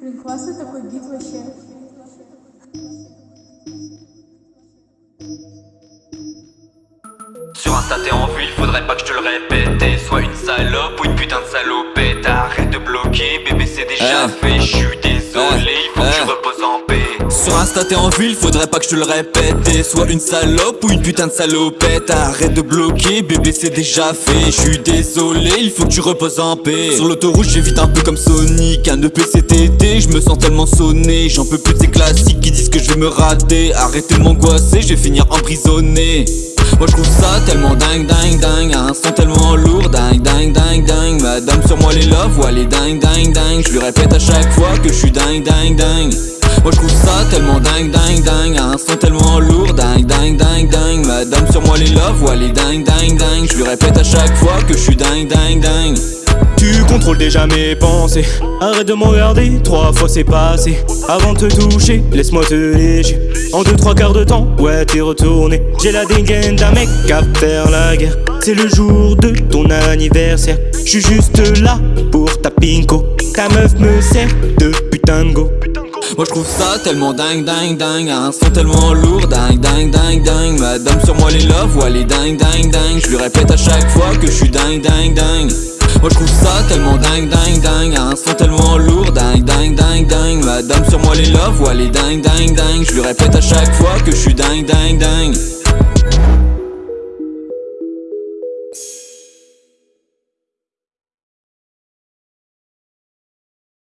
Блин, классный такой бит вообще. Sur Insta t'es en ville, faudrait pas que je te le répète T'es soit une salope ou une putain de salopette Arrête de bloquer, bébé c'est déjà Eh. fait Je suis désolé, sur Insta t'es en ville, faudrait pas que je te le répète. Soit une salope ou une putain de salopette. Arrête de bloquer, bébé c'est déjà fait. Je suis désolé, il faut que tu reposes en paix. Sur l'autoroute j'évite un peu comme Sonic. Un EPCTT, je me sens tellement sonné. J'en peux plus de ces classiques qui disent que je vais me rater. Arrêtez de m'angoisser, je vais finir emprisonné. Moi je trouve ça tellement dingue dingue dingue. Un son tellement lourd dingue dingue dingue dingue les love, ouais les dingue dingue dingue Je lui répète à chaque fois que je suis dingue dingue dingue Moi je trouve ça tellement dingue dingue dingue Un son tellement lourd dingue dingue dingue dingue Madame sur moi les dingue dingue dingue. Je lui répète à chaque fois que je suis dingue dingue dingue. Tu contrôles déjà mes pensées. Arrête de me regarder, trois fois c'est passé. Avant de te toucher, laisse-moi te lécher. En deux trois quarts de temps, ouais t'es retourné. J'ai la dégaine d'un mec à faire la guerre. C'est le jour de ton anniversaire. Je suis juste là pour ta pinko. Ta meuf me sert de putain Moi je trouve ça tellement dingue dingue dingue Un son tellement lourd dingue dingue dingue dingue Madame sur moi les love, ouais les dingue dingue dingue Je lui répète à chaque fois que je suis dingue dingue dingue Moi je trouve ça tellement dingue dingue dingue Un son tellement lourd dingue dingue dingue dingue Madame sur moi les love, ouais les dingue dingue dingue Je lui répète à chaque fois que je suis